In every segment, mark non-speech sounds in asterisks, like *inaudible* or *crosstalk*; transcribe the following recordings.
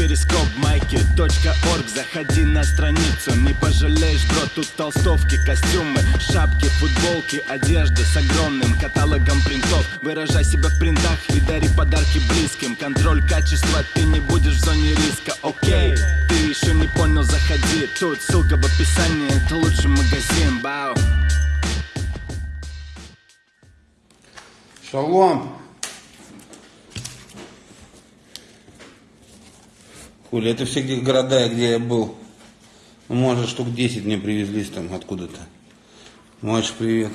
перископ майки .орг. Заходи на страницу, не пожалеешь, бро Тут толстовки, костюмы, шапки, футболки Одежда с огромным каталогом принтов. Выражай себя в принтах и дари подарки близким. Контроль качества, ты не будешь в зоне риска, окей Ты еще не понял, заходи. Тут ссылка в описании, это лучший магазин, бау. Шалом. Хули, это все где города, где я был. Ну, может, штук 10 мне привезли там откуда-то. Маш, привет.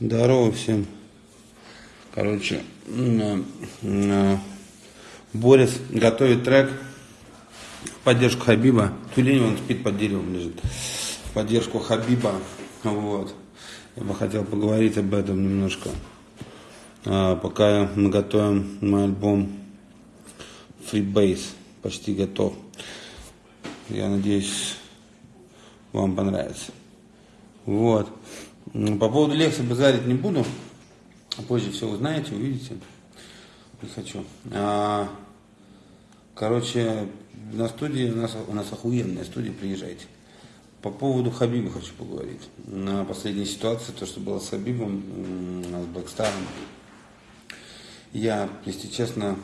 Здорово всем. Короче, м, Борис готовит трек в поддержку Хабиба. Тюлень он спит под деревом лежит. В поддержку Хабиба. Вот. Я бы хотел поговорить об этом немножко. А, пока мы готовим мой альбом Freebase. Почти готов. Я надеюсь, вам понравится. Вот. М, По поводу лекции базарить не буду. Позже все узнаете, увидите. Не хочу. А, короче, на студии, у нас, у нас охуенная студия, приезжайте. По поводу Хабиба хочу поговорить. На последней ситуации, то, что было с Хабибом, с Блэкстаром. Я, если честно,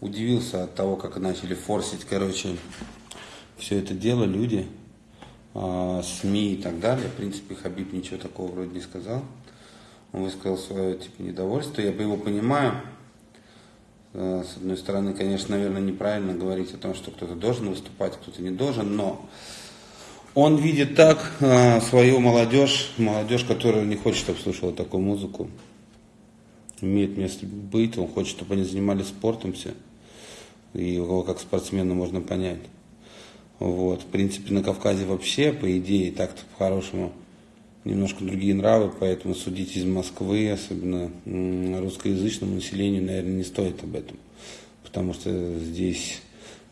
удивился от того, как начали форсить, короче, все это дело люди, а, СМИ и так далее. В принципе, Хабиб ничего такого вроде не сказал. Он высказал свое типа недовольство. Я его понимаю. Э, С одной стороны, конечно, наверное, неправильно говорить о том, что кто-то должен выступать, кто-то не должен, но он видит так э, свою молодежь, молодежь, которая не хочет, чтобы слушала такую музыку. Имеет место быть, он хочет, чтобы они занимались спортом все. И его как спортсмена можно понять. Вот. В принципе, на Кавказе вообще, по идее, так-то по-хорошему, немножко другие нравы, поэтому судить из Москвы, особенно русскоязычному населению, наверное, не стоит об этом. Потому что здесь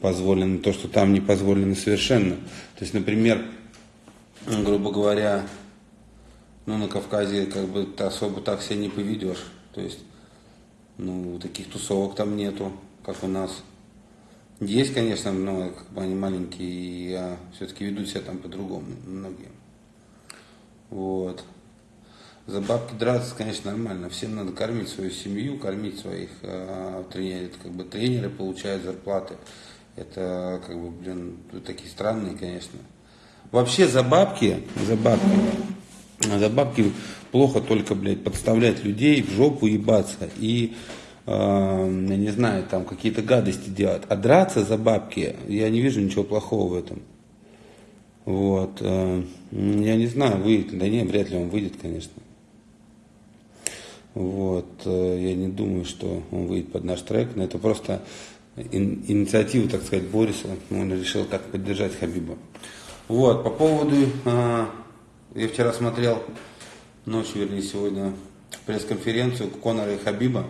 позволено то, что там не позволено совершенно. То есть, например, грубо говоря, ну, на Кавказе как бы ты особо так себя не поведешь. То есть, ну, таких тусовок там нету, как у нас. Есть, конечно, но как бы они маленькие, и я все-таки веду себя там по-другому, многие. Вот. За бабки драться, конечно, нормально. Всем надо кормить свою семью, кормить своих э, тренеров. Это как бы тренеры получают зарплаты. Это как бы, блин, такие странные, конечно. Вообще за бабки, за бабки, за бабки плохо только, блядь, подставлять людей, в жопу ебаться и, э, я не знаю, там какие-то гадости делать. А драться за бабки, я не вижу ничего плохого в этом. Вот. э, Я не знаю, выйдет ли. Да нет, вряд ли он выйдет, конечно. Вот. э, Я не думаю, что он выйдет под наш трек. Но это просто ин- инициатива, так сказать, Бориса. Он решил так поддержать Хабиба. Вот. По поводу... э, Я вчера смотрел, ночью, вернее, сегодня пресс-конференцию Конора и Хабиба.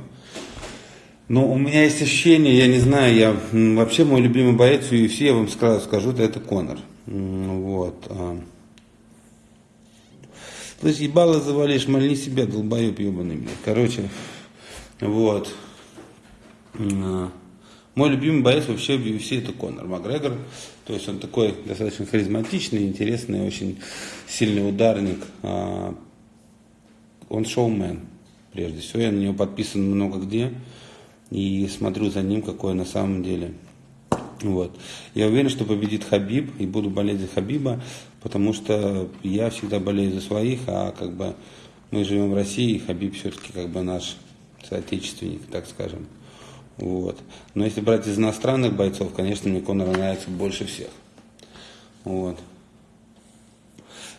Но у меня есть ощущение, я не знаю, я вообще мой любимый боец в UFC, я вам сразу скажу, это, Конор. Вот. а. Слышь, ебало завалишь, мальни себя, долбоеб ебаный, блядь. Короче, вот. Мой любимый боец вообще в UFC это Конор Макгрегор. То есть он такой достаточно харизматичный, интересный, очень сильный ударник. А, Он шоумен, прежде всего. Я на него подписан много где и смотрю за ним, какой на самом деле. Вот. Я уверен, что победит Хабиб, и буду болеть за Хабиба, потому что я всегда болею за своих, а как бы мы живем в России, и Хабиб все-таки как бы наш соотечественник, так скажем. Вот. Но если брать из иностранных бойцов, конечно, мне Конор нравится больше всех. Вот.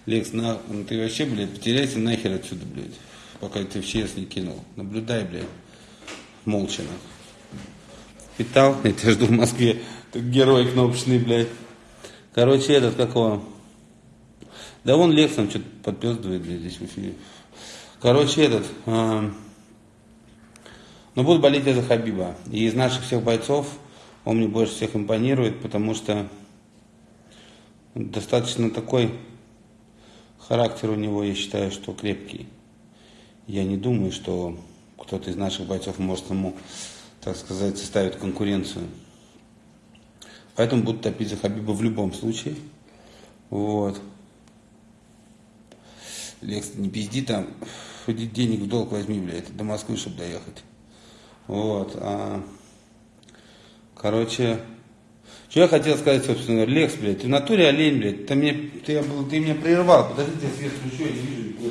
Лекс, на, ну ты вообще, блядь, потеряйся нахер отсюда, блядь, пока ты в ЧС не кинул. Наблюдай, блядь, молча. нахуй. Питал, *laughs* я тебя жду в Москве. Ты герой кнопочный, блядь. Короче, этот, какого? Да вон Лекс там что-то подпездывает, блядь, здесь в эфире. Короче, этот, а, но буду болеть я за Хабиба. И из наших всех бойцов он мне больше всех импонирует, потому что достаточно такой Характер у него, я считаю, что крепкий. Я не думаю, что кто-то из наших бойцов может ему, так сказать, составить конкуренцию. Поэтому будут топить за Хабиба в любом случае. Вот. Лекс, не пизди там, ходи денег в долг возьми, блядь, до Москвы, чтобы доехать. Вот. А, короче, что я хотел сказать, собственно, Лекс, блядь, ты в натуре олень, блядь, ты, мне, ты, ты меня прервал, подожди, я свет включу, я не вижу никуда.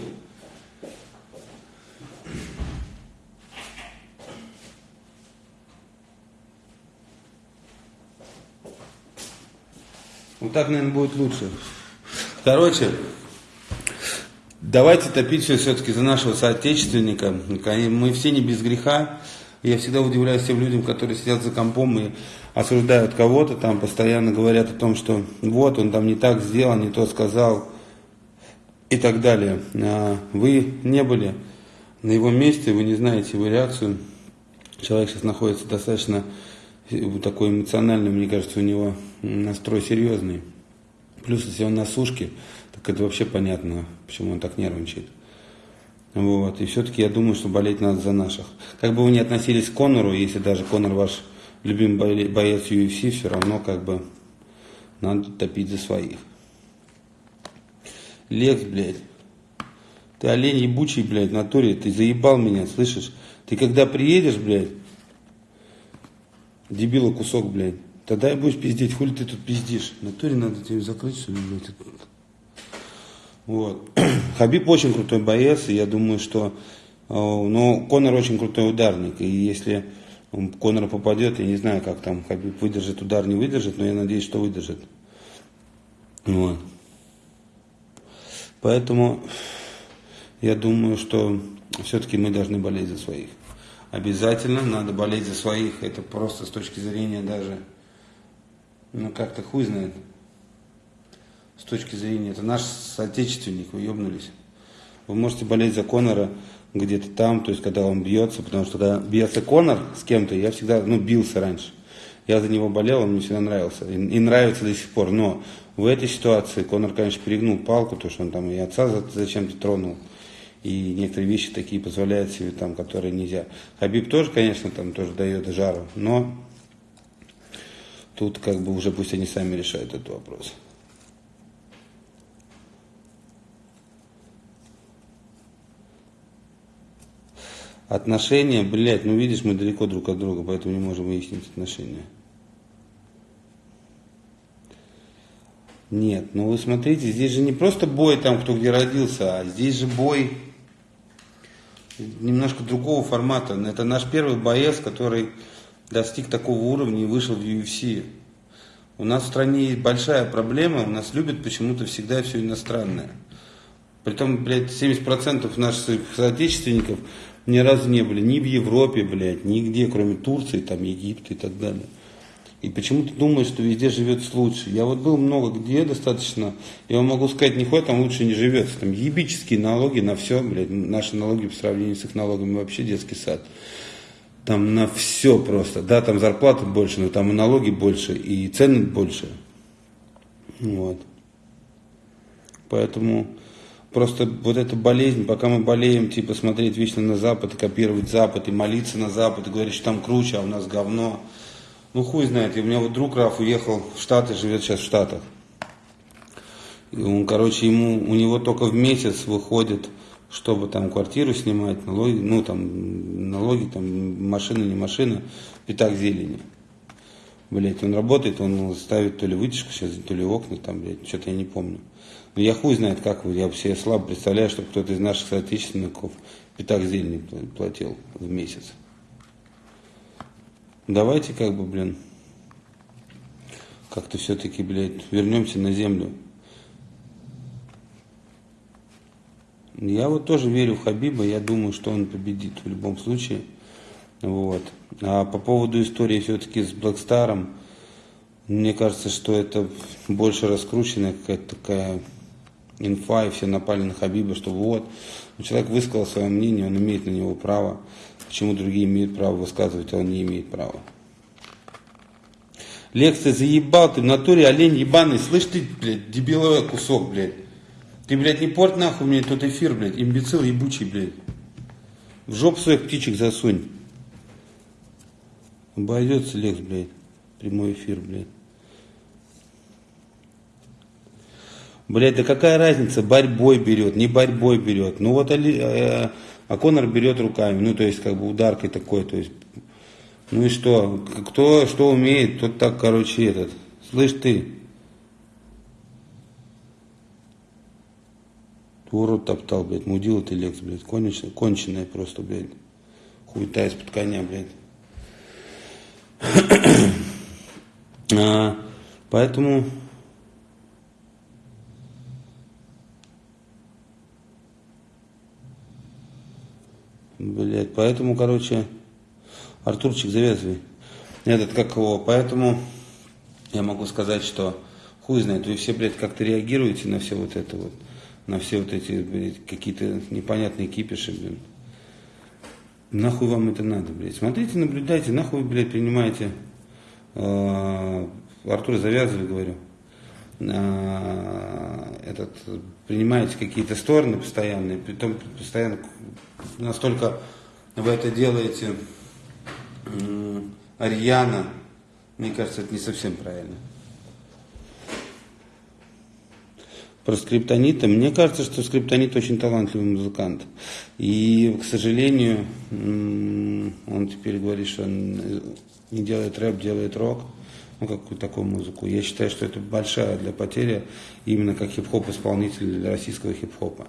Вот так, наверное, будет лучше. Короче, давайте топить все все-таки за нашего соотечественника. Мы все не без греха. Я всегда удивляюсь тем людям, которые сидят за компом и осуждают кого-то, там постоянно говорят о том, что вот он там не так сделал, не то сказал и так далее. А вы не были на его месте, вы не знаете его реакцию. Человек сейчас находится достаточно такой эмоциональный, мне кажется, у него настрой серьезный. Плюс, если он на сушке, так это вообще понятно, почему он так нервничает. Вот. И все-таки я думаю, что болеть надо за наших. Как бы вы ни относились к Конору, если даже Конор ваш любимый боец UFC, все равно как бы надо топить за своих. Лекс, блядь. Ты олень ебучий, блядь, в натуре. Ты заебал меня, слышишь? Ты когда приедешь, блядь, дебила кусок, блядь, тогда и будешь пиздеть. Хули ты тут пиздишь? В натуре надо тебе закрыть, что ли, блядь. Вот. *clears throat* Хабиб очень крутой боец, и я думаю, что э, но Конор очень крутой ударник. И если Конор попадет, я не знаю, как там Хабиб выдержит удар, не выдержит, но я надеюсь, что выдержит. Вот. Поэтому я думаю, что все-таки мы должны болеть за своих. Обязательно надо болеть за своих. Это просто с точки зрения даже, ну как-то хуй знает с точки зрения, это наш соотечественник, вы ебнулись. Вы можете болеть за Конора где-то там, то есть когда он бьется, потому что когда бьется Конор с кем-то, я всегда, ну, бился раньше. Я за него болел, он мне всегда нравился. И, и нравится до сих пор. Но в этой ситуации Конор, конечно, перегнул палку, то что он там и отца зачем-то тронул. И некоторые вещи такие позволяют себе там, которые нельзя. Хабиб тоже, конечно, там тоже дает жару. Но тут как бы уже пусть они сами решают этот вопрос. Отношения, блядь, ну видишь, мы далеко друг от друга, поэтому не можем выяснить отношения. Нет, ну вы смотрите, здесь же не просто бой там, кто где родился, а здесь же бой немножко другого формата. Это наш первый боец, который достиг такого уровня и вышел в UFC. У нас в стране есть большая проблема, у нас любят почему-то всегда все иностранное. Притом, блядь, 70% наших соотечественников ни разу не были ни в Европе, блядь, нигде, кроме Турции, там, Египта и так далее. И почему-то думают, что везде живется лучше. Я вот был много где достаточно, я вам могу сказать, нихуя там лучше не живется. Там ебические налоги на все, блядь, наши налоги по сравнению с их налогами вообще детский сад. Там на все просто. Да, там зарплаты больше, но там и налоги больше, и цены больше. Вот. Поэтому Просто вот эта болезнь, пока мы болеем, типа смотреть вечно на Запад, и копировать Запад, и молиться на Запад, и говорить, что там круче, а у нас говно. Ну хуй знает, и у меня вот друг Раф уехал в Штаты, живет сейчас в Штатах. И он, короче, ему, у него только в месяц выходит, чтобы там квартиру снимать, налоги, ну там налоги, там машина, не машина, пятак зелени. Блять, он работает, он ставит то ли вытяжку сейчас, то ли окна, там, блядь, что-то я не помню. Но я хуй знает, как вы, я себе слабо представляю, что кто-то из наших соотечественников пятак зелени платил в месяц. Давайте как бы, блин, как-то все-таки, блядь, вернемся на землю. Я вот тоже верю в Хабиба, я думаю, что он победит в любом случае. Вот. А по поводу истории все-таки с Блэкстаром, мне кажется, что это больше раскрученная какая-то такая инфа, и все напали на Хабиба, что вот, человек высказал свое мнение, он имеет на него право. Почему другие имеют право высказывать, а он не имеет права? Лекция заебал, ты в натуре олень ебаный, слышь ты, блядь, дебиловый кусок, блядь. Ты, блядь, не порт нахуй мне тот эфир, блядь, имбецил ебучий, блядь. В жопу своих птичек засунь. Обойдется Лекс, блядь. Прямой эфир, блядь. Блядь, да какая разница, борьбой берет, не борьбой берет. Ну вот Али, э, а Конор берет руками, ну то есть как бы ударкой такой, то есть. Ну и что? Кто что умеет, тот так, короче, этот. Слышь ты. Урод топтал, блядь, мудила ты, Лекс, блядь, конченая, конченая просто, блядь. Хуета из-под коня, блядь. *clears throat* а, поэтому Блять, поэтому, короче, Артурчик, завязывай. Этот, как его, поэтому я могу сказать, что хуй знает, вы все, блядь, как-то реагируете на все вот это вот, на все вот эти, блядь, какие-то непонятные кипиши, блядь. Нахуй вам это надо, блядь. Смотрите, наблюдайте, нахуй блядь, принимаете. Э, Артур, завязывай, говорю. Э, этот, принимаете какие-то стороны постоянные, притом постоянно настолько вы это делаете Ариана, мне кажется, это не совсем правильно. Про скриптонита. Мне кажется, что скриптонит очень талантливый музыкант. И, к сожалению, он теперь говорит, что он не делает рэп, делает рок. Ну, какую такую музыку. Я считаю, что это большая для потери именно как хип-хоп исполнитель российского хип-хопа.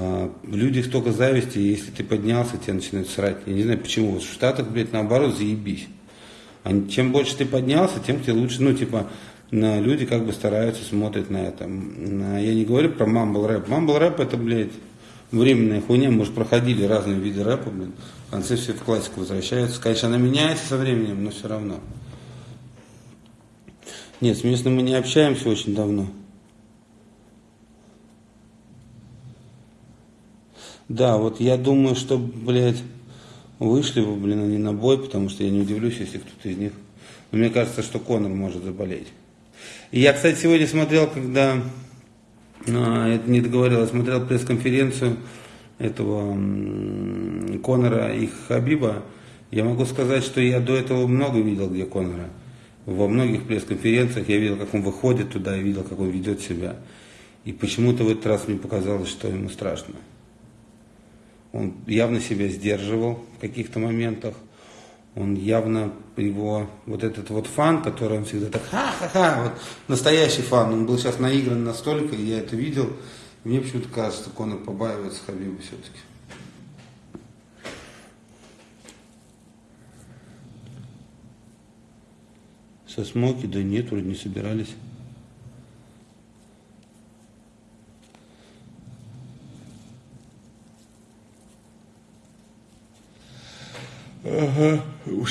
А, в людях только зависти, если ты поднялся, тебя начинают срать. Я не знаю почему. В Штатах, блядь, наоборот, заебись. А чем больше ты поднялся, тем тебе лучше, ну, типа, на люди как бы стараются, смотрят на это. Я не говорю про мамбл рэп. Мамбл рэп это, блядь, временная хуйня. Может, проходили разные виды рэпа, блядь. В конце все в классику возвращаются. Конечно, она меняется со временем, но все равно. Нет, с местным мы не общаемся очень давно. Да, вот я думаю, что, блядь, вышли бы, блин, они на бой, потому что я не удивлюсь, если кто-то из них... Но мне кажется, что Конор может заболеть. И я, кстати, сегодня смотрел, когда... А, это не договорил, я смотрел пресс-конференцию этого Конора и Хабиба. Я могу сказать, что я до этого много видел, где Конора. Во многих пресс-конференциях я видел, как он выходит туда, и видел, как он ведет себя. И почему-то в этот раз мне показалось, что ему страшно. Он явно себя сдерживал в каких-то моментах. Он явно его, вот этот вот фан, который он всегда так ха-ха-ха, вот настоящий фан, он был сейчас наигран настолько, и я это видел. И мне почему-то кажется, что Конор побаивается Хабиба все-таки. Со смоки, да нет, вроде не собирались.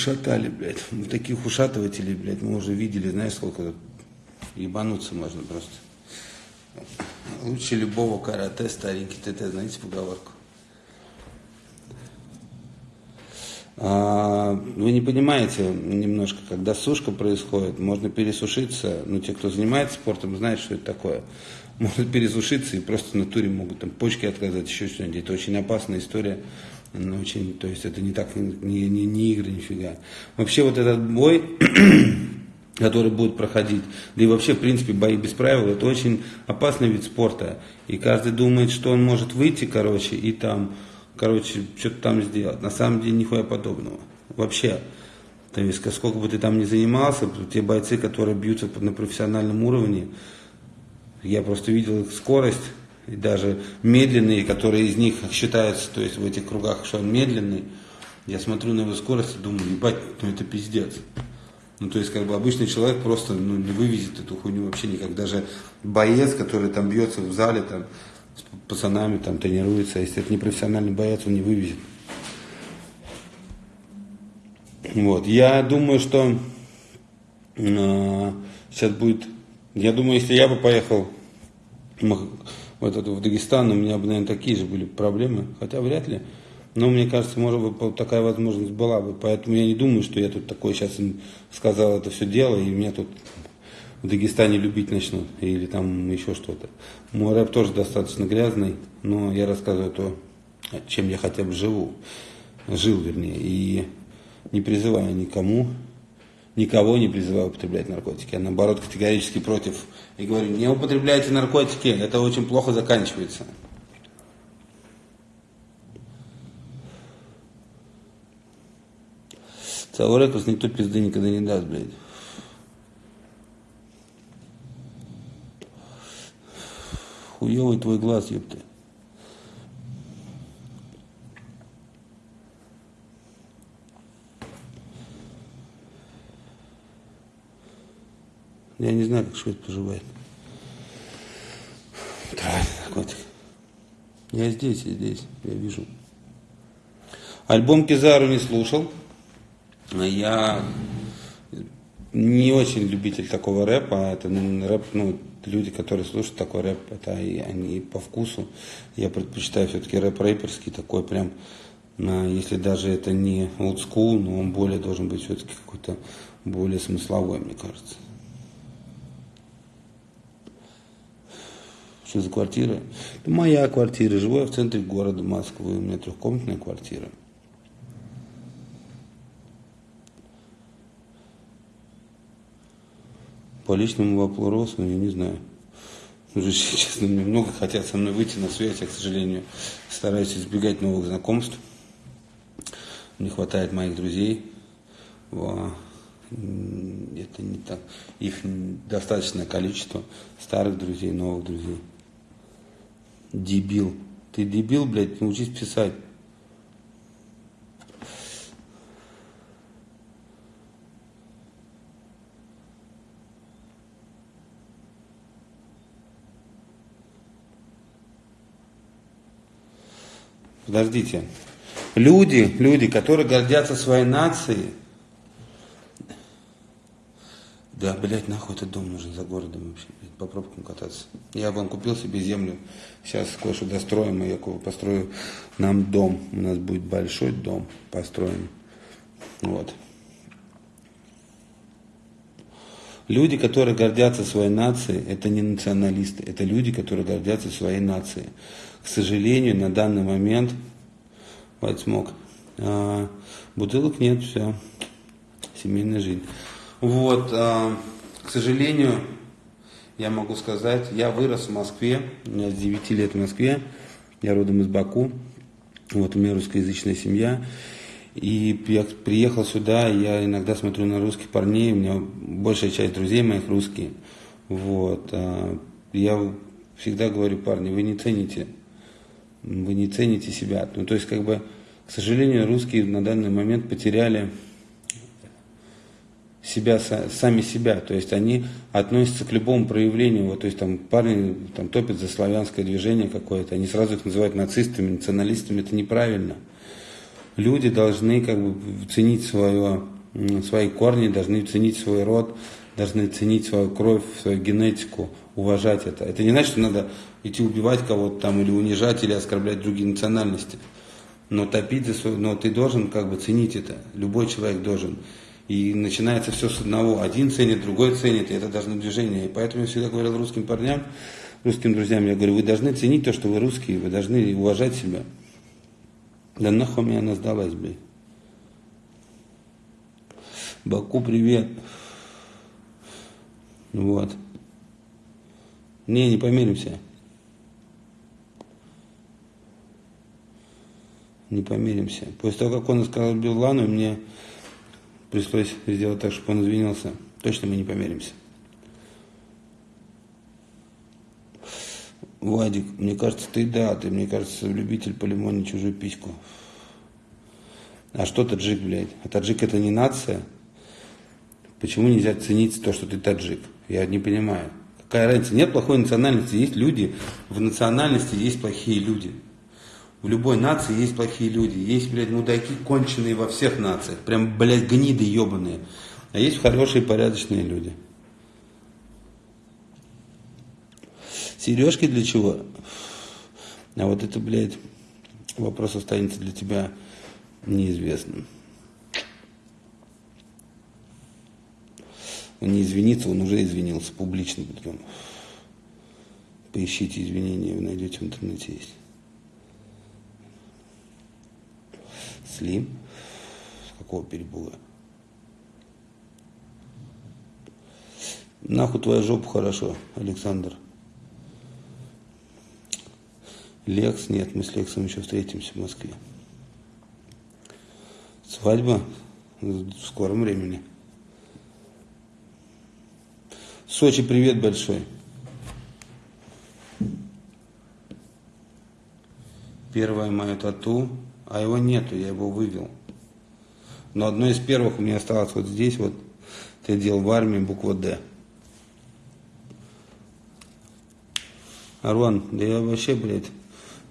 Ушатали, блядь. *laughs* Ну, таких ушатывателей, блядь, мы уже видели, знаешь, сколько ебануться можно просто. Лучше любого карате, старенький ТТ, знаете поговорку? А, вы не понимаете немножко, когда сушка происходит, можно пересушиться, ну, те, кто занимается спортом, знают, что это такое. Можно пересушиться и просто в натуре могут там почки отказать, еще что-нибудь. Это очень опасная история ну, очень, то есть это не так, не, не, не игры, нифига. Вообще вот этот бой, *clears throat* который будет проходить, да и вообще, в принципе, бои без правил, это очень опасный вид спорта. И каждый думает, что он может выйти, короче, и там, короче, что-то там сделать. На самом деле, нихуя подобного. Вообще. То есть, сколько бы ты там ни занимался, те бойцы, которые бьются на профессиональном уровне, я просто видел их скорость, и даже медленные, которые из них считаются, то есть в этих кругах, что он медленный, я смотрю на его скорость и думаю, ебать, ну это пиздец. Ну, то есть, как бы обычный человек просто ну, не вывезет эту хуйню вообще никак. Даже боец, который там бьется в зале, там, с пацанами там тренируется, а если это не профессиональный боец, он не вывезет. Вот. Я думаю, что э, сейчас будет... Я думаю, если я бы поехал вот это в Дагестан, у меня бы, наверное, такие же были проблемы, хотя вряд ли. Но мне кажется, может быть, такая возможность была бы. Поэтому я не думаю, что я тут такой сейчас сказал это все дело, и меня тут в Дагестане любить начнут, или там еще что-то. Мой рэп тоже достаточно грязный, но я рассказываю то, чем я хотя бы живу, жил вернее, и не призываю никому, никого не призываю употреблять наркотики, я наоборот категорически против и говорю, не употребляйте наркотики, это очень плохо заканчивается. Рекорд никто пизды никогда не даст, блядь. Хуёвый твой глаз, ёпта. Я не знаю, как швед поживает. Правильно, котик. Я здесь, я здесь, я вижу. Альбом Кизару не слушал. Я не очень любитель такого рэпа. Это рэп, ну, люди, которые слушают такой рэп, это и они по вкусу. Я предпочитаю все-таки рэп рэперский, такой прям, если даже это не old school, но он более должен быть все-таки какой-то более смысловой, мне кажется. Что за квартира? Это моя квартира. Живу я в центре города Москвы. У меня трехкомнатная квартира. По личному вопросу, я не знаю. Уже, *laughs* честно, мне много хотят со мной выйти на связь, я, к сожалению, стараюсь избегать новых знакомств. Не хватает моих друзей. Это не так. Их достаточное количество старых друзей, новых друзей. Дебил. Ты дебил, блядь, научись писать. Подождите. Люди, люди, которые гордятся своей нацией, да, блядь, нахуй этот дом нужен за городом вообще, блядь, по пробкам кататься. Я вон купил себе землю, сейчас кое-что достроим, и я построю нам дом. У нас будет большой дом построен. Вот. Люди, которые гордятся своей нацией, это не националисты, это люди, которые гордятся своей нацией. К сожалению, на данный момент, вот смог, а, бутылок нет, все, семейная жизнь. Вот, э, к сожалению, я могу сказать, я вырос в Москве, у меня с 9 лет в Москве, я родом из Баку, вот у меня русскоязычная семья, и я приехал сюда, я иногда смотрю на русских парней, у меня большая часть друзей моих русские, вот, э, я всегда говорю, парни, вы не цените, вы не цените себя, ну, то есть, как бы, к сожалению, русские на данный момент потеряли себя, сами себя, то есть они относятся к любому проявлению, вот, то есть там парни там, топят за славянское движение какое-то, они сразу их называют нацистами, националистами, это неправильно. Люди должны как бы ценить свое, свои корни, должны ценить свой род, должны ценить свою кровь, свою генетику, уважать это. Это не значит, что надо идти убивать кого-то там или унижать, или оскорблять другие национальности. Но топить за свою, но ты должен как бы ценить это, любой человек должен. И начинается все с одного. Один ценит, другой ценит, и это должно движение. И поэтому я всегда говорил русским парням, русским друзьям, я говорю, вы должны ценить то, что вы русские, вы должны уважать себя. Да нахуй мне она сдалась, блядь. Баку, привет. Вот. Не, не помиримся. Не помиримся. После того, как он сказал Билану, мне пришлось сделать так, чтобы он извинился. Точно мы не помиримся. Вадик, мне кажется, ты да, ты, мне кажется, любитель полимонить чужую письку. А что таджик, блядь? А таджик это не нация? Почему нельзя ценить то, что ты таджик? Я не понимаю. Какая разница? Нет плохой национальности, есть люди, в национальности есть плохие люди. В любой нации есть плохие люди. Есть, блядь, мудаки конченые во всех нациях. Прям, блядь, гниды ебаные. А есть хорошие, порядочные люди. Сережки для чего? А вот это, блядь, вопрос останется для тебя неизвестным. Он не извинится, он уже извинился публично. Поищите извинения, вы найдете в интернете есть. Слим? Какого перебуга? Нахуй твоя жопа хорошо, Александр. Лекс, нет, мы с Лексом еще встретимся в Москве. Свадьба в скором времени. Сочи, привет большой. Первое мое тату, а его нету, я его вывел. Но одно из первых у меня осталось вот здесь, вот, ты делал в армии, буква «Д». Арван, да я вообще, блядь,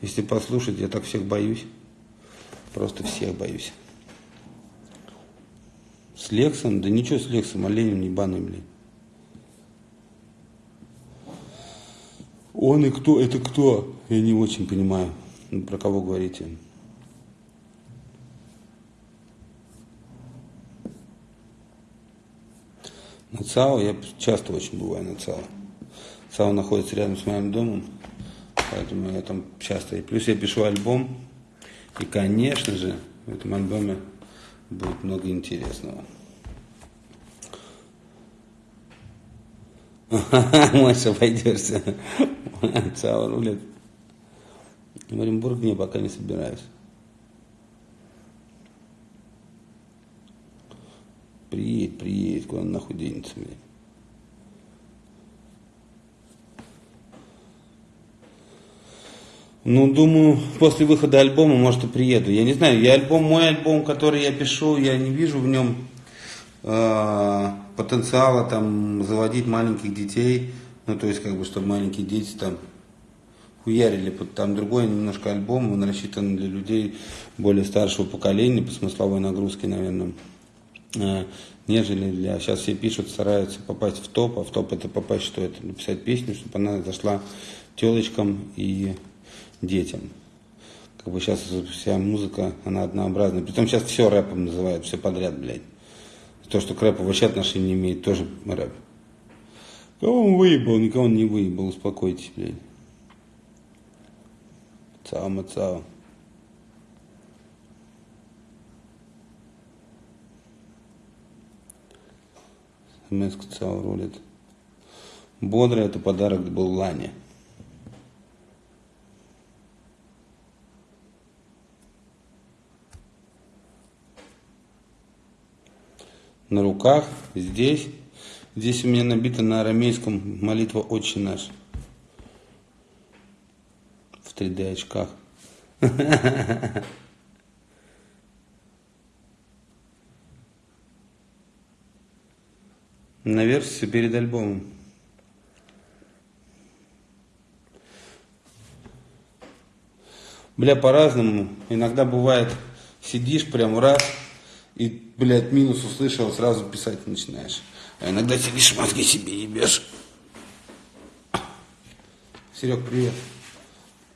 если послушать, я так всех боюсь. Просто всех боюсь. С Лексом? Да ничего с Лексом, оленем ебаный, блин. Он и кто? Это кто? Я не очень понимаю, про кого говорите. ЦАО я часто очень бываю на ЦАО. ЦАО находится рядом с моим домом, поэтому я там часто. И плюс я пишу альбом, и, конечно же, в этом альбоме будет много интересного. *laughs* Маша, пойдешься. *laughs* Цао рулит. В Оренбург не, пока не собираюсь. Приедет, приедет, куда он нахуй денется, блядь. Ну, думаю, после выхода альбома, может, и приеду. Я не знаю, я альбом, мой альбом, который я пишу, я не вижу в нем э, потенциала там заводить маленьких детей. Ну, то есть, как бы, чтобы маленькие дети там хуярили. Там другой немножко альбом, он рассчитан для людей более старшего поколения, по смысловой нагрузке, наверное, нежели для... Сейчас все пишут, стараются попасть в топ, а в топ это попасть, что это? Написать песню, чтобы она зашла телочкам и детям. Как бы сейчас вся музыка, она однообразная. Притом сейчас все рэпом называют, все подряд, блядь. То, что к рэпу вообще отношения не имеет, тоже рэп. Кого он выебал, никого он не выебал, успокойтесь, блядь. Цао, смс ЦАО рулит. Бодро это подарок был Лане. на руках, здесь. Здесь у меня набита на арамейском молитва «Отче наш». В 3D очках. *laughs* На версии перед альбомом. Бля, по-разному. Иногда бывает, сидишь прям раз, и, блядь, минус услышал, сразу писать начинаешь. А иногда сидишь, мозги себе ебешь. Серег, привет.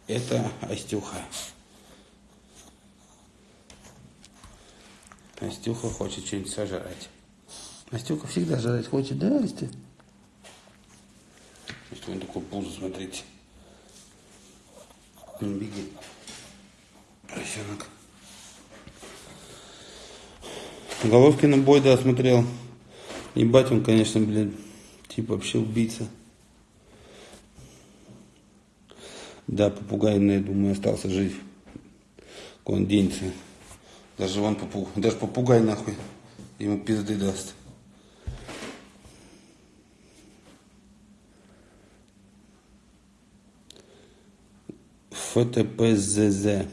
Это Астюха. Астюха хочет что-нибудь сожрать. Астюха всегда жрать хочет, да, Асти? Что он такой пузо, смотрите. Не беги. Поросенок. Головкина бой, да, смотрел. Ебать он, конечно, блин, типа вообще убийца. Да, попугай, я думаю, остался жив. Он денется. Даже вон попугай, даже попугай нахуй ему пизды даст. ФТПЗЗ.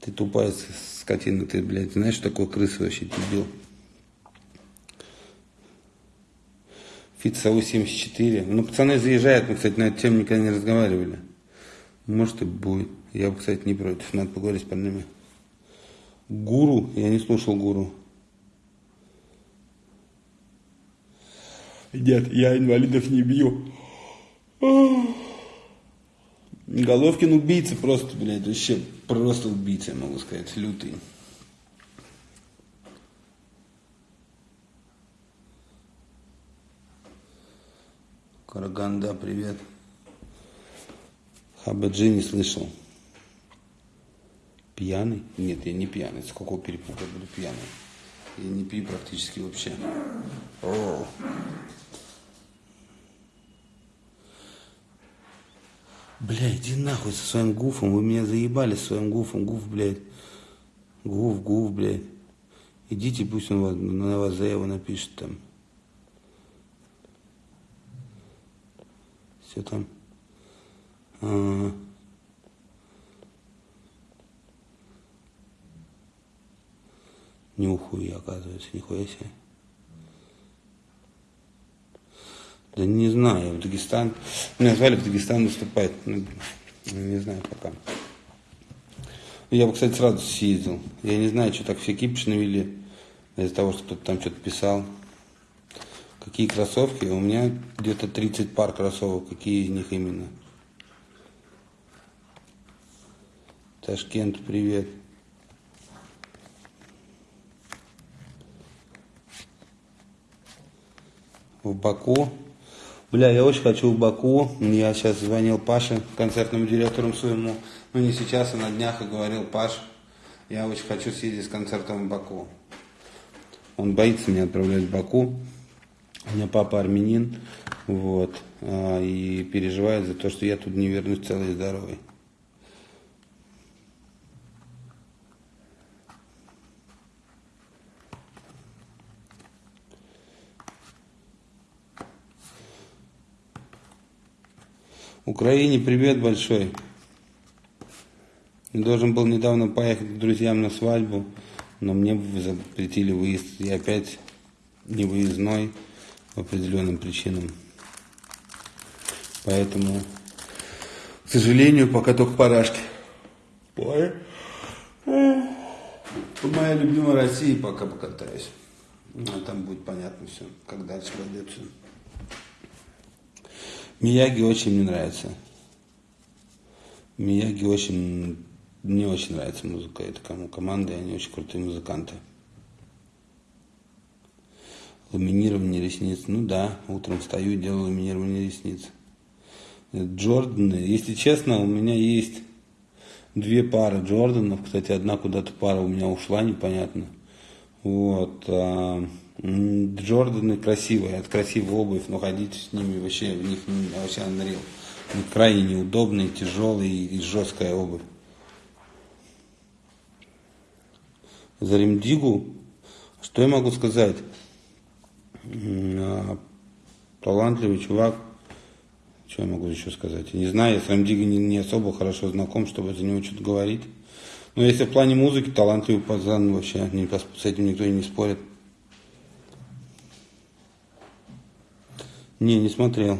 Ты тупая скотина, ты, блядь, знаешь, что такое крыса вообще, дебил? ФИТСАУ 74. Ну, пацаны заезжают, мы, кстати, на эту тему никогда не разговаривали. Может и будет. Я кстати, не против, надо поговорить с парнями. Гуру? Я не слушал гуру. Нет, я инвалидов не бью. Головкин убийца просто, блядь, вообще просто убийца, я могу сказать, лютый. Караганда, привет. Хабаджи не слышал. Пьяный? Нет, я не пьяный. С какого перепуга буду пьяный? Я не пью практически вообще. О. Бля, иди нахуй со своим гуфом. Вы меня заебали со своим гуфом. Гуф, блядь. Гуф, гуф, блядь. Идите, пусть он вас, на вас заяву напишет там. Все там. А -а -а. Нюхаю оказывается, нихуя себе. Да не знаю, в Дагестан. Меня звали в Дагестан выступать. Ну, не знаю пока. Я бы, кстати, сразу съездил. Я не знаю, что так все кипиш навели из-за того, что кто-то там что-то писал. Какие кроссовки? У меня где-то 30 пар кроссовок. Какие из них именно? Ташкент, привет. В Баку. Бля, я очень хочу в Баку. Я сейчас звонил Паше, концертному директору своему. Ну, не сейчас, а на днях и говорил, Паш, я очень хочу съездить с концертом в Баку. Он боится меня отправлять в Баку. У меня папа армянин, вот, а, и переживает за то, что я тут не вернусь целый и здоровый. Украине привет большой. Должен был недавно поехать к друзьям на свадьбу, но мне запретили выезд. Я опять не выездной по определенным причинам. Поэтому, к сожалению, пока только парашки. Ой. По моей любимой России пока покатаюсь. А там будет понятно все, как дальше пойдет все. Мияги очень мне нравится. Мияги очень, мне очень нравится музыка. Это кому команды, они очень крутые музыканты. Ламинирование ресниц. Ну да, утром встаю, делаю ламинирование ресниц. Джорданы. Если честно, у меня есть две пары Джорданов. Кстати, одна куда-то пара у меня ушла, непонятно. Вот. Джорданы красивые, это красивая обувь, но ходить с ними вообще, в них вообще unreal. Они крайне неудобные, тяжелые и жесткая обувь. За Римдигу, что я могу сказать? А, талантливый чувак. Что я могу еще сказать? Я не знаю, я с Рамдигой не, не особо хорошо знаком, чтобы за него что-то говорить. Но если в плане музыки, талантливый пацан вообще, с этим никто и не спорит. Не, не смотрел.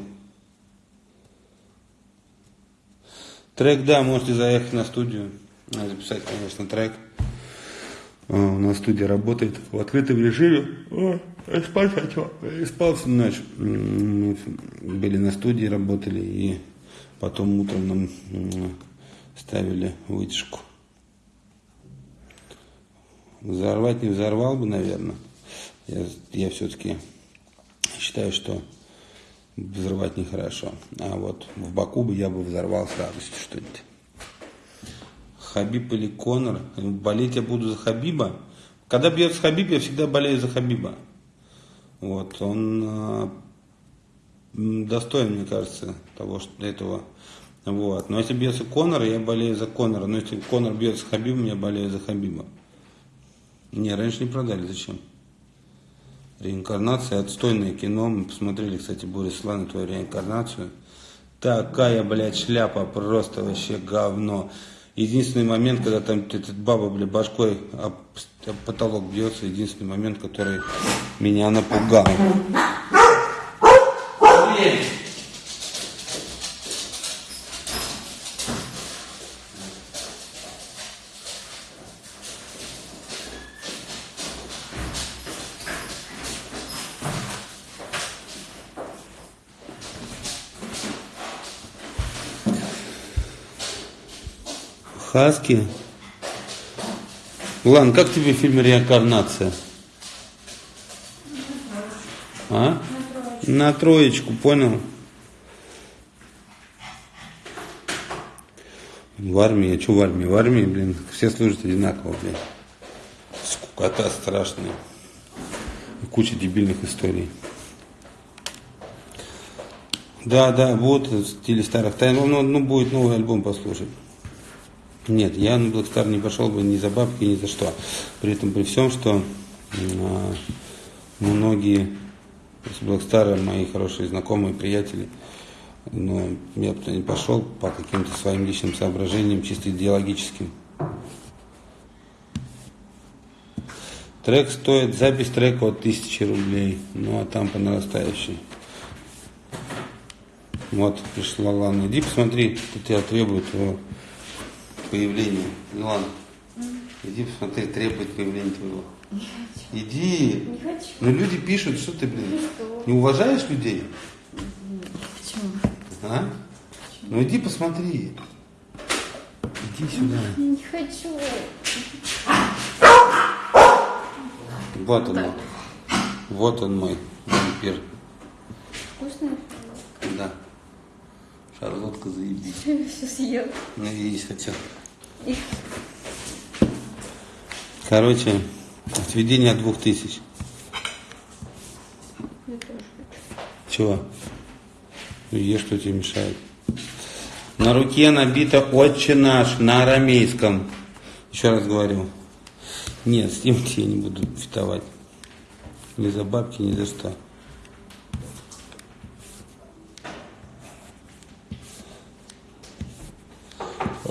Трек, да, можете заехать на студию, записать, конечно, трек. А, у нас студия работает в открытом режиме. О, я спать хочу. Я спал всю ночь. Мы были на студии, работали, и потом утром нам ставили вытяжку. Взорвать не взорвал бы, наверное. Я, я все-таки считаю, что взрывать нехорошо. А вот в Баку бы я бы взорвал с радостью что-нибудь. Хабиб или Конор. Болеть я буду за Хабиба. Когда бьется Хабиб, я всегда болею за Хабиба. Вот, он э, достоин, мне кажется, того, что этого. Вот. Но если бьется Конор, я болею за Конора. Но если Конор бьется Хабибом, я болею за Хабиба. Не, раньше не продали. Зачем? Реинкарнация, отстойное кино. Мы посмотрели, кстати, Борис Слана, твою реинкарнацию. Такая, блядь, шляпа, просто вообще говно. Единственный момент, когда там этот баба, блядь, башкой об, об потолок бьется, единственный момент, который меня напугал. Хаски. Лан, как тебе фильм «Реинкарнация»? А? На троечку, понял? В армии, а что в армии? В армии, блин, все служат одинаково, блин. Скукота страшная. И куча дебильных историй. Да, да, вот в стиле старых тайн. Ну, ну, ну будет новый альбом послушать. Нет, я на Blackstar не пошел бы ни за бабки, ни за что. При этом при всем, что а, многие с Blackstar мои хорошие знакомые, приятели, но я бы не пошел по каким-то своим личным соображениям, чисто идеологическим. Трек стоит, запись трека от тысячи рублей, ну а там по нарастающей. Вот, пришла Лана. Иди посмотри, что тебя требует твоего появления. Милана, иди посмотри, требует появления твоего. Иди. Не хочу. Ну люди пишут, что ты, блин, не уважаешь людей? Почему? А? Ну иди посмотри. Иди сюда. Не хочу. Вот он мой. Вот он мой вампир. Вкусно? Да. Шарлотка заебись. *laughs* Все съел. Ну, есть хотел. Короче, отведение от двух тысяч. Чего? Ну, ешь, что тебе мешает. На руке набито «Отче наш» на арамейском. Еще раз говорю. Нет, с я не буду фитовать. Ни за бабки, ни за что.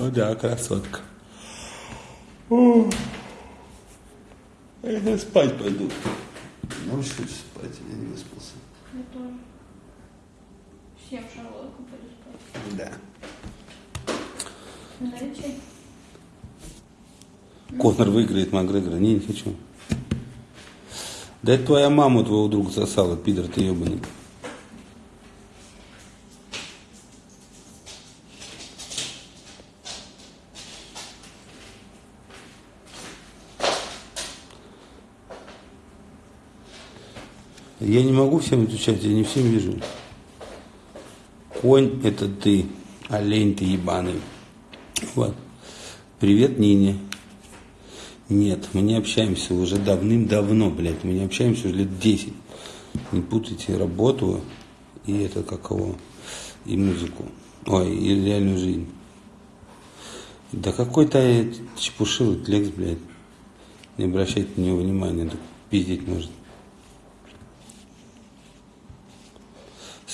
О, да, красотка. О, я спать пойду. Можешь спать, я не выспался. Я тоже. Всем шарлотку пойду спать. Да. Налей чай? Конор выиграет Макгрегора. Не, не хочу. Да это твоя мама твоего друга сосала, пидор ты ебаный. Я не могу всем отвечать, я не всем вижу. Конь это ты, олень ты ебаный. Вот. Привет, Нине. Нет, мы не общаемся уже давным-давно, блядь. Мы не общаемся уже лет 10. Не путайте работу и это какого, и музыку. Ой, и реальную жизнь. Да какой-то чепушилый лекс, блядь. Не обращайте на него внимания, так пиздить может.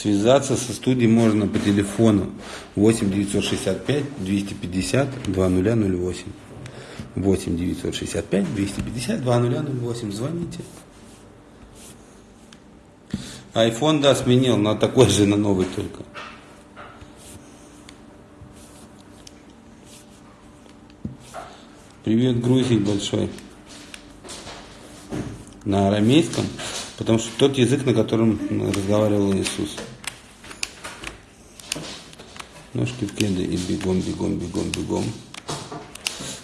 Связаться со студией можно по телефону 8 965 250 2008. 8 965 250 2008. Звоните. Айфон, да, сменил, но такой же на новый только. Привет, Грузии большой. На арамейском, потому что тот язык, на котором разговаривал Иисус. Ножки в кеды и бегом, бегом, бегом, бегом.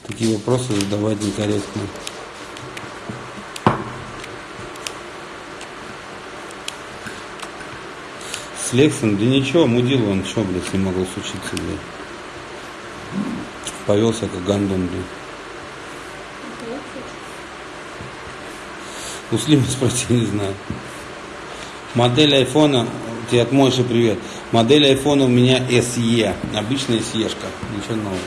Такие вопросы задавать некорректно. С Лексом, да ничего, мудил он, что, блядь, не могу случиться, блядь. Повелся как гандон, блядь. Это я хочу. У Слима спроси, не знаю. Модель айфона, тебе от Мойши привет. Модель айфона у меня SE, обычная SE-шка, ничего нового.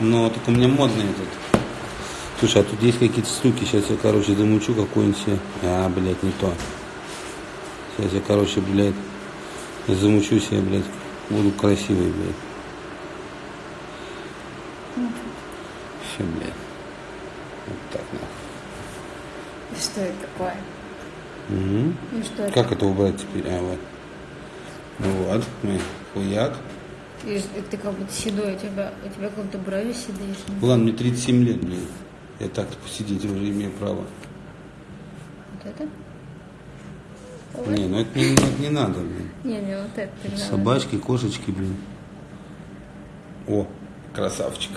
Ну. Но только у меня модный этот. Слушай, а тут есть какие-то штуки, сейчас я, короче, замучу какую-нибудь. А, блядь, не то. Сейчас я, короче, блядь, замучу себе, блядь, буду красивый, блядь. Все, блядь. Вот так, нахуй. И что это такое? Мгм. И что это? Как это убрать теперь? А, вот. Ну вот, мы хуяк. И ты как будто седой, у тебя, у тебя как будто брови седые. Ладно, мне 37 лет, блин. Я так посидеть уже имею право. Вот это? Вот. Не, ну это не, это не надо, блин. Не, не, вот это. надо. Собачки, кошечки, блин. О, красавчик.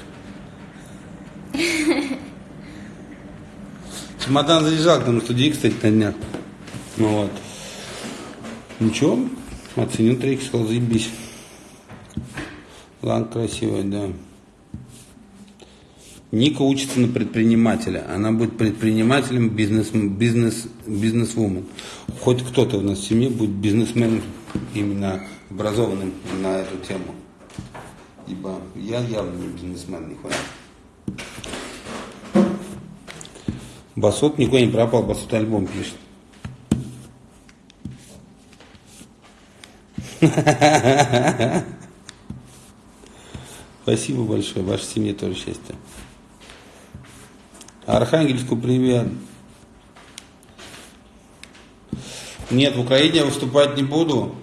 Чемодан заезжал к нам в студии, кстати, на днях. Ну вот. Ничего, оценил трек, сказал, заебись. Лан красивая, да. Ника учится на предпринимателя. Она будет предпринимателем, бизнес, бизнес, бизнесвумен. Хоть кто-то у нас в семье будет бизнесменом, именно образованным на эту тему. Ибо я явно не бизнесмен, нихуя. Басот никуда не пропал, Басот альбом пишет. Спасибо большое, вашей семье тоже счастья. Архангельску привет. Нет, в Украине я выступать не буду,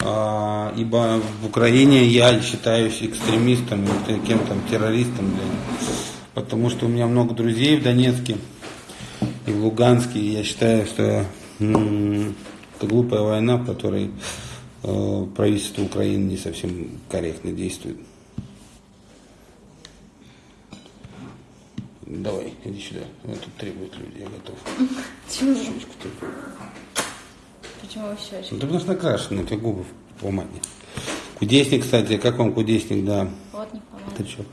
а, ибо в Украине я считаюсь экстремистом, кем-то террористом, блин. Потому что у меня много друзей в Донецке и в Луганске, и я считаю, что это глупая война, в которой э, правительство Украины не совсем корректно действует. Давай, иди сюда. Вот тут требуют люди, я готов. Чего? Щечку ты. Почему вы щечки? Ну, ты потому что накрашены, у тебя губы в помаде. Кудесник, кстати, как вам кудесник, да? Вот не помогу. Ты что?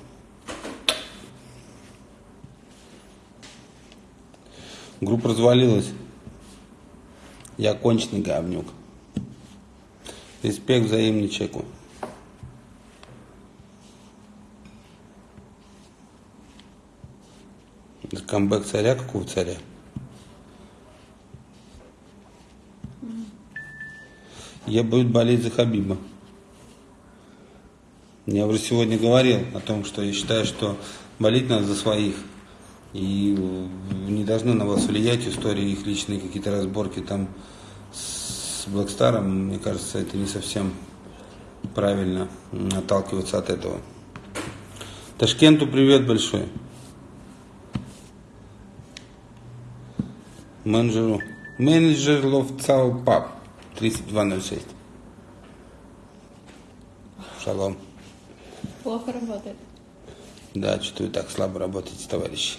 Группа развалилась. Я конченый говнюк. Респект взаимный чеку. Это Камбэк царя? Какого царя? Я буду болеть за Хабиба. Я уже сегодня говорил о том, что я считаю, что болеть надо за своих. И э, не должны на вас влиять истории, их личные какие-то разборки там с Блэкстаром. Мне кажется, это не совсем правильно отталкиваться от этого. Ташкенту привет большой. Менеджеру. Менеджер Ловцау Пап. 3206. Шалом. Плохо работает. Да, что-то вы так слабо работаете, товарищи.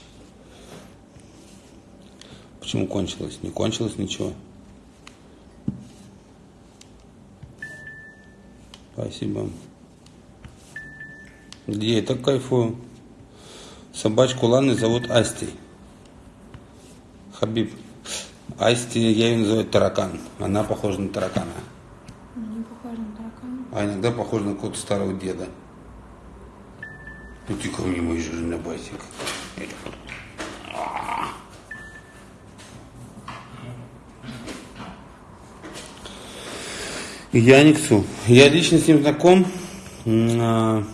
Почему кончилось? Не кончилось ничего. Спасибо. Где я так кайфую? Собачку Ланы зовут Асти. Хабиб. Асти, я ее называю таракан. Она похожа на таракана. Не похоже на таракана. А иногда похожа на какого-то старого деда. Ну ты ко мне, мой жирный басик. Яниксу. Я лично с ним знаком. А,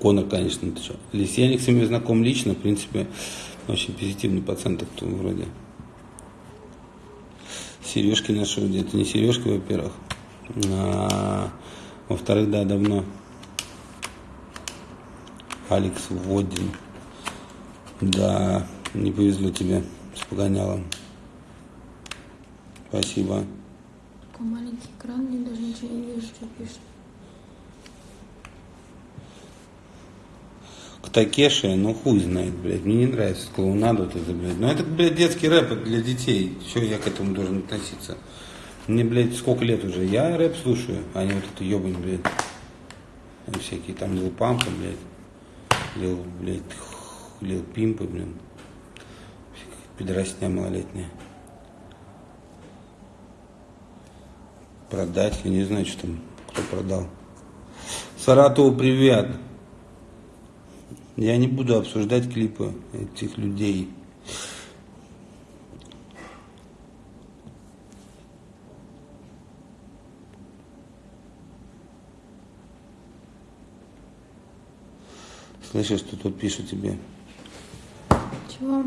Конор, конечно, ты что. Или с Яниксом я знаком лично, в принципе, очень позитивный пацан так вроде. Сережки нашел где-то. Не сережки, во-первых. А, во-вторых, да, давно. Алекс Водин. Да, не повезло тебе с погонялом. Спасибо. Такой маленький экран, мне даже ничего не вижу, что пишет. К Такеше, ну хуй знает, блядь, мне не нравится клоунаду вот это, блядь. Ну это, блядь, детский рэп для детей. Что я к этому должен относиться? Мне, блядь, сколько лет уже? Я рэп слушаю, а не вот это ебань, блядь. Там всякие там Лил Пампа, блядь. Лил, блядь, Лил Пимпы, блин. Пидорасня малолетняя. Продать, я не знаю, что там, кто продал. Саратову привет. Я не буду обсуждать клипы этих людей. Слышишь, что тут пишут тебе? Чего?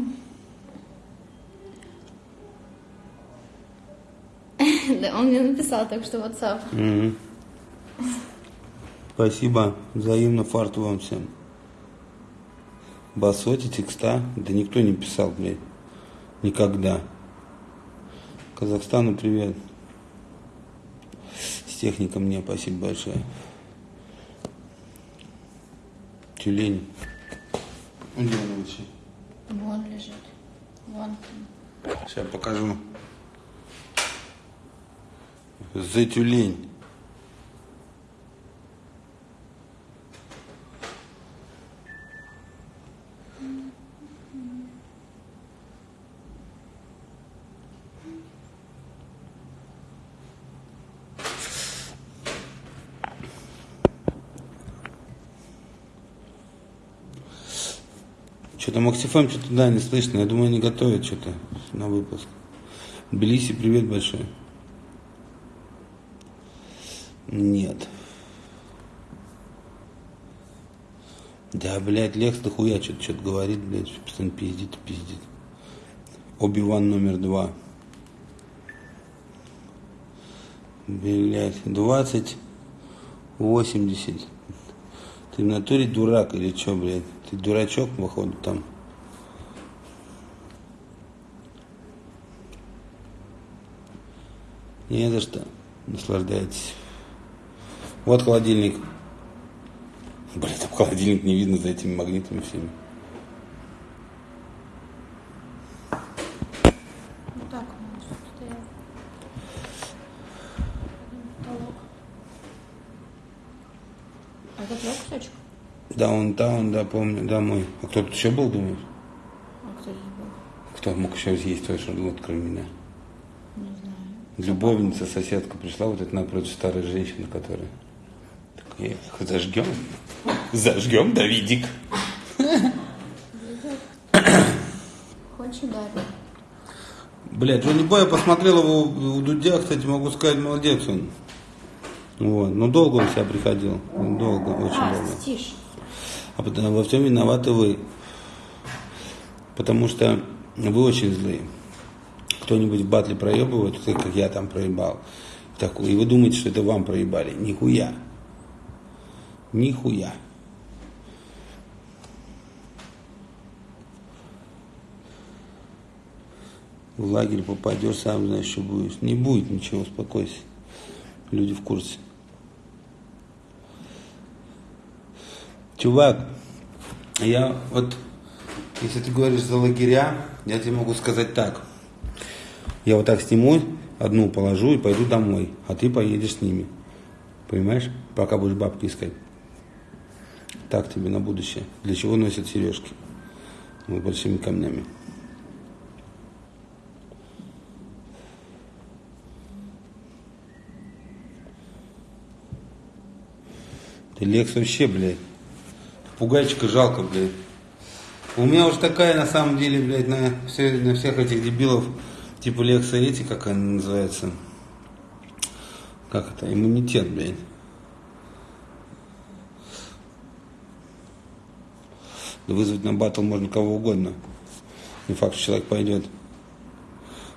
*laughs* Да, он мне написал так что WhatsApp. Спасибо. Взаимно фарту вам всем. Басоти, текста. Да никто не писал, блядь. Никогда. Казахстану привет. С техником мне спасибо большое. Тюлень. Где он вообще? Вон лежит. Вон. Сейчас покажу. За тюлень. Что-то Максифэм что-то, да, не слышно. Я думаю, они готовят что-то на выпуск. Тбилиси, привет большой. Нет. Да, блядь, Лекс дохуя что-то что говорит, блядь, постоянно пиздит пиздит. Оби-Ван номер два. Блядь, 20, 80. Ты в натуре дурак или что, блядь? Ты дурачок, походу, там. Не за что. Наслаждайтесь. Вот холодильник. Блин, там холодильник не видно за этими магнитами всеми. Вот так. А это твой кусочек? Даунтаун, да, помню, да, мой. А кто тут еще был, думаешь? А кто здесь был? Кто мог еще съесть твой шарлот, кроме меня? Не знаю. Любовница, соседка пришла, вот это напротив старой женщины, которая... Такая, зажгем? Зажгем, Давидик. Хочешь ударить? Блядь, Джонни Бой, я посмотрел его у Дудя, кстати, могу сказать, молодец он. Вот. Но долго он себя приходил. Долго, очень А, долго. тише. А потом во всем виноваты вы. Потому что вы очень злые. Кто-нибудь в батле проебывает, так как я там проебал. Так, и вы думаете, что это вам проебали. Нихуя. Нихуя. В лагерь попадешь, сам знаешь, что будешь. Не будет ничего, успокойся. Люди в курсе. Чувак, я вот, если ты говоришь за лагеря, я тебе могу сказать так. Я вот так сниму, одну положу и пойду домой, а ты поедешь с ними. Понимаешь? Пока будешь бабки искать. Так тебе на будущее. Для чего носят сережки? Вот большими камнями. Ты Лекс вообще, блядь. Пугайчика жалко, блядь. У меня уж такая, на самом деле, блядь, на, все, на всех этих дебилов, типа Лекса эти, как она называется, как это, иммунитет, блядь. Вызвать на батл можно кого угодно. Не факт, что человек пойдет.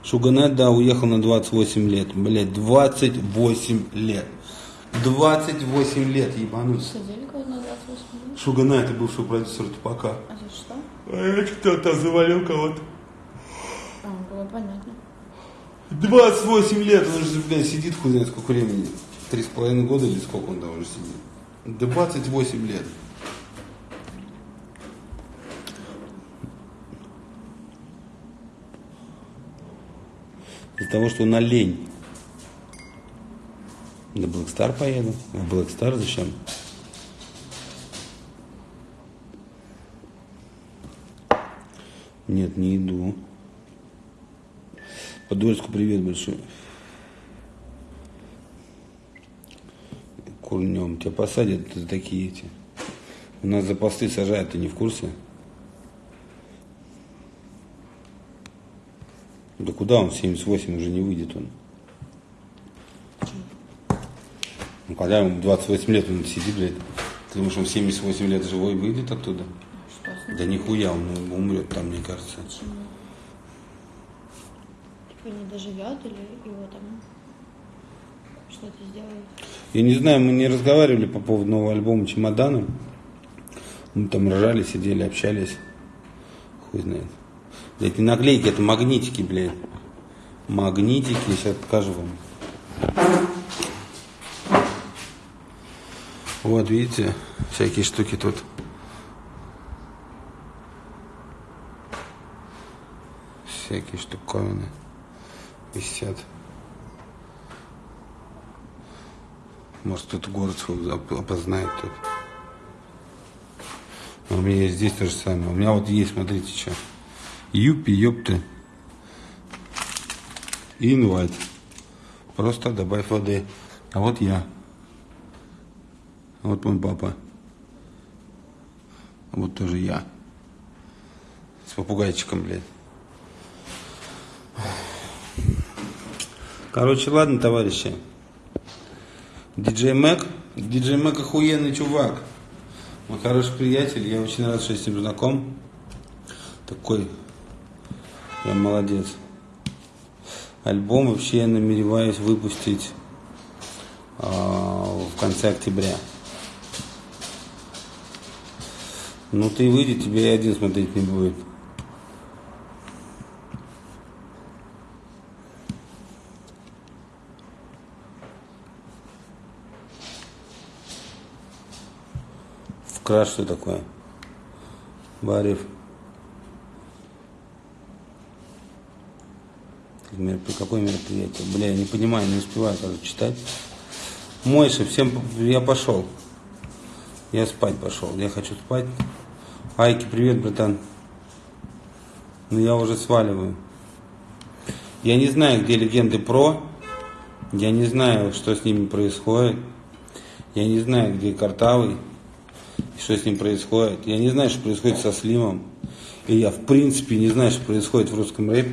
Шуганет, да, уехал на 28 лет. Блядь, 28 лет. 28 лет, ебанусь. Сидели кого-то на 28 минут? Шугана это бывший продюсер Тупака. А за что? А кто-то завалил кого-то. А, было понятно. 28 лет, он же, блядь, сидит хуй знает сколько времени. Три с половиной года или сколько он там уже сидит. 28 лет. Из-за того, что он олень. На Black Star поеду. В Black Star зачем? Нет, не иду. Подольску привет большой. Курнем. Тебя посадят такие эти. У нас за посты сажают, ты не в курсе? Да куда он? 78 уже не выйдет он. Ну когда ему 28 лет он сидит, блядь. Ты думаешь, он в 78 лет живой выйдет оттуда? Что? Да нихуя, он умрет там, мне кажется. Почему? Типа не доживет или его там что-то сделают? Я не знаю, мы не разговаривали по поводу нового альбома «Чемодана». Мы там ржали, сидели, общались. Хуй знает. Это не наклейки, это магнитики, блядь. Магнитики, сейчас покажу вам. Вот, видите, всякие штуки тут. Всякие штуковины висят. Может, кто-то город свой оп- опознает тут. А у меня здесь то же самое. У меня вот есть, смотрите, что. Юпи, ёпты. Инвайт. Просто добавь воды. А вот я. Вот мой папа. Вот тоже я. С попугайчиком, блядь. Короче, ладно, товарищи. Диджей Мэг. Диджей Мэг охуенный чувак. Мой хороший приятель. Я очень рад, что я с ним знаком. Такой. Я молодец. Альбом вообще я намереваюсь выпустить а, в конце октября. Ну ты выйдет, тебе и один смотреть не будет. Вкрат что такое? Барев. Меропри- Какое мероприятие? Бля, я не понимаю, не успеваю даже читать. Мойша, всем я пошел. Я спать пошел. Я хочу спать. Айки, привет, братан. Ну я уже сваливаю. Я не знаю, где легенды про. Я не знаю, что с ними происходит. Я не знаю, где Картавый. Что с ним происходит. Я не знаю, что происходит со Слимом. И я, в принципе, не знаю, что происходит в русском рэпе.